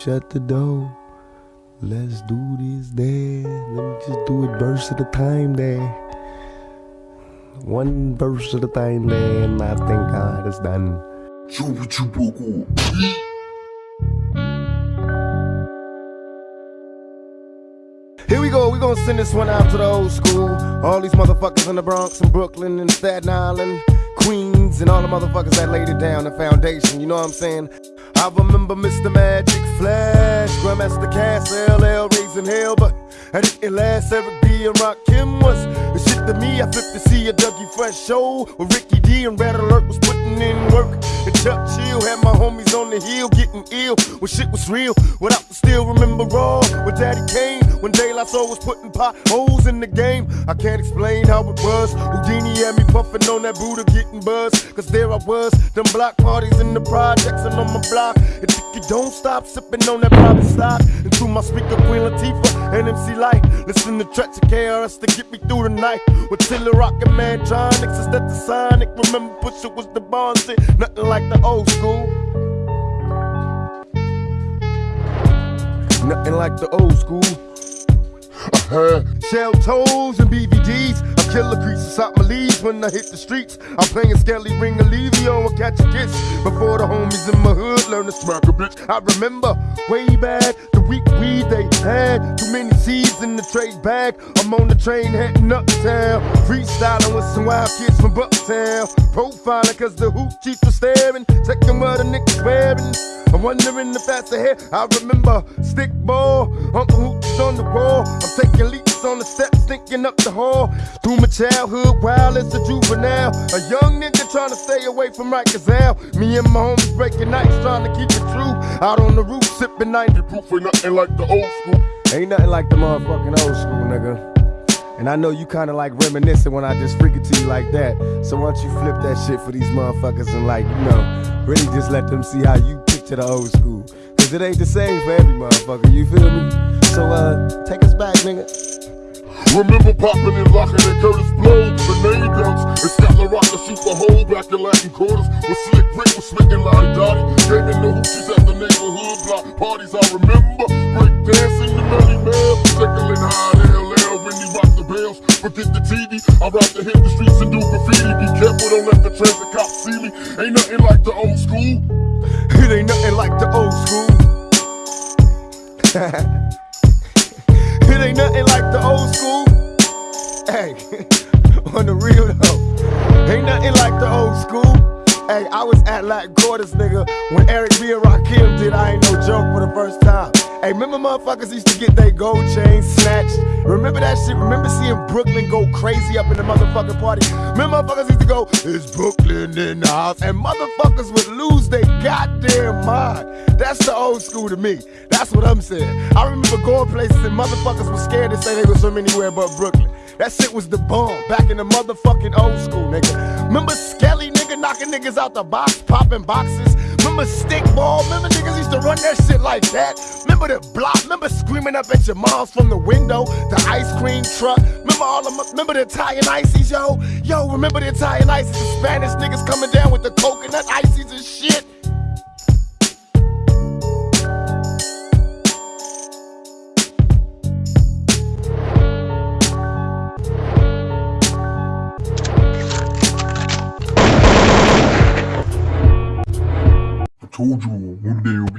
Shut the door. Let's do this there. Let me just do it verse at a time there. One verse at a time there, and I think God is done. Here we go, we gonna send this one out to the old school. All these motherfuckers in the Bronx and Brooklyn and Staten Island, And all the motherfuckers that laid it down, the foundation, you know what I'm saying? I remember Mr. Magic Flash, Grandmaster Caz, LL raising hell, but I didn't last. Eric B and Rakim was the shit to me. I flipped to see a Dougie Fresh show with Ricky D and Red Alert was putting in work. And Chuck Had my homies on the hill getting ill when shit was real. Without I still remember raw when Daddy Kane. When De La Soul was putting potholes in the game. I can't explain how it was. Whodini had me puffing on that Buddha getting buzzed. Cause there I was, them block parties in the projects and on my block. And you don't stop sipping on that private stock. And through my speaker, Queen Latifah and MC Lyte. Listen to tracks of KRS to get me through the night. With T La Rock and Mantronix, is that the Sonic? Remember, Pusha was the Bond. Nothing like the old school. Nothing like the old school. Uh-huh. Shell toes and BVDs. I kill the creases out my leaves when I hit the streets. I'm playing Skelly Ring Olivio or catch a kiss. Before the homies in my hood learn to smack a bitch. I remember way back the week weed they had. Too many seeds in the trade bag. I'm on the train heading uptown. Freestyling with some wild kids from Bucktown. Profiling cause the hoop chief was staring. Checking what the niggas wearing. I'm wondering if that's ahead. I remember stick ball, Uncle Hooch on the wall. I'm taking leaps on the steps, thinking up the hall. Through my childhood, wild as a juvenile. A young nigga trying to stay away from Rikers Isle. Me and my homies breaking nights, trying to keep it true. Out on the roof, sipping 90 proof, ain't nothing like the old school. Ain't nothing like the motherfucking old school, nigga. And I know you kinda like reminiscing when I just freak it to you like that. So why don't you flip that shit for these motherfuckers and like, you know, really just let them see how you picture the old school. Cause it ain't the same for every motherfucker, you feel me? So uh, take us back, nigga. Remember popping and locking at Kurtis Blow, grenade guns, and Scott Rock to shoot the hole back in Latin quarters. With Slick Rick was smitten La Di Da Di, gaming the hoochies at the neighborhood block parties. I remember break dancing the Melle Mel, tickling high LL when he rocked the bells. Forget the TV, I rap to hit the streets and do graffiti. Be careful, don't let the transit cops see me. Ain't nothing like the old school. It ain't nothing like the old school. it ain't nothing like the old school. Hey, on the real though, ain't nothing like the old school. Hey, I was at Latin Quarters, nigga, when Eric B. and Rakim did I Ain't No Joke for the first time. Hey, remember motherfuckers used to get their gold chains snatched? Remember that shit? Remember seeing Brooklyn go crazy up in the motherfucking party? Remember motherfuckers used to go, it's Brooklyn in the house, and motherfuckers would lose their goddamn mind. That's the old school to me. That's what I'm saying. I remember going places and motherfuckers were scared to say they was from anywhere but Brooklyn. That shit was the bomb back in the motherfucking old school, nigga. Remember Skelly, nigga, knocking niggas out the box, popping boxes? Remember stickball? Remember niggas used to run that shit like that? Remember the block? Remember screaming up at your moms from the window? The ice cream truck? Remember all of the remember the Italian ices, yo? Yo, remember the Italian ices? The Spanish niggas coming down with the coconut ices and shit? show de One